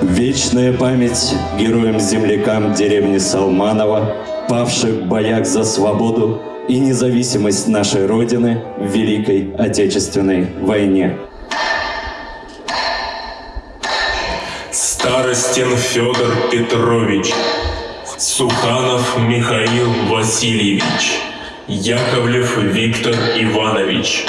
Вечная память героям-землякам деревни Салманова, павших в боях за свободу и независимость нашей Родины в Великой Отечественной войне. Старостин Федор Петрович, Суханов Михаил Васильевич, Яковлев Виктор Иванович.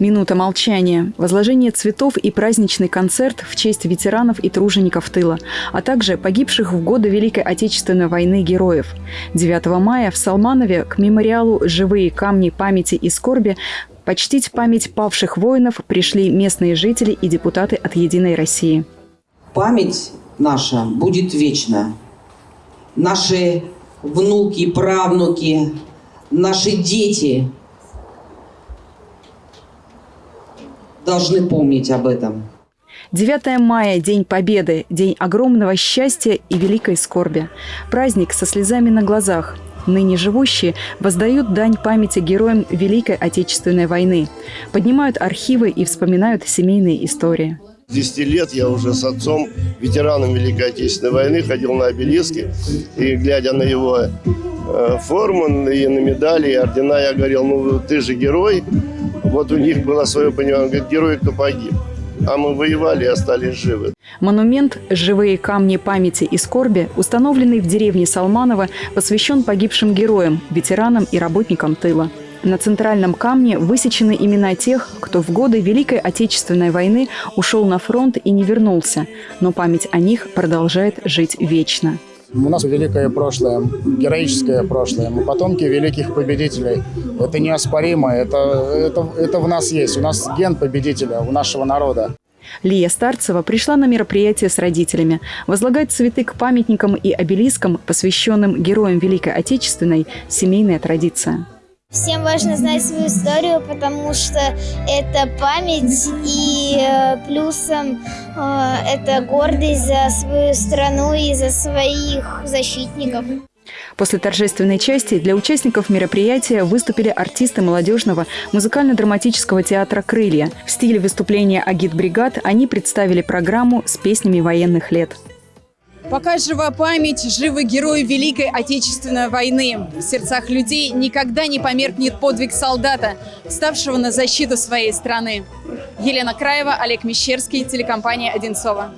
Минута молчания, возложение цветов и праздничный концерт в честь ветеранов и тружеников тыла, а также погибших в годы Великой Отечественной войны героев. 9 мая в Салманове к мемориалу «Живые камни памяти и скорби» почтить память павших воинов пришли местные жители и депутаты от «Единой России». Память наша будет вечна. Наши внуки, правнуки, наши дети должны помнить об этом. 9 мая – День Победы, день огромного счастья и великой скорби. Праздник со слезами на глазах. Ныне живущие воздают дань памяти героям Великой Отечественной войны, поднимают архивы и вспоминают семейные истории. С 10 лет я уже с отцом, ветераном Великой Отечественной войны, ходил на обелиски. И глядя на его э, форму, и на медали, и ордена, я говорил, ну ты же герой. Вот у них было свое понимание, он говорит, герой, кто погиб. А мы воевали и остались живы. Монумент «Живые камни памяти и скорби», установленный в деревне Салманово, посвящен погибшим героям, ветеранам и работникам тыла. На центральном камне высечены имена тех, кто в годы Великой Отечественной войны ушел на фронт и не вернулся, но память о них продолжает жить вечно. У нас великое прошлое, героическое прошлое. Мы потомки великих победителей. Это неоспоримо, это, это, это в нас есть. У нас ген победителя, у нашего народа. Лия Старцева пришла на мероприятие с родителями. Возлагать цветы к памятникам и обелискам, посвященным героям Великой Отечественной, семейная традиция. Всем важно знать свою историю, потому что это память и э, плюсом э, это гордость за свою страну и за своих защитников. После торжественной части для участников мероприятия выступили артисты молодежного музыкально-драматического театра «Крылья». В стиле выступления агит-бригад они представили программу с песнями военных лет. Пока жива память, живы герои Великой Отечественной войны. В сердцах людей никогда не померкнет подвиг солдата, ставшего на защиту своей страны. Елена Краева, Олег Мещерский, телекомпания «Одинцова».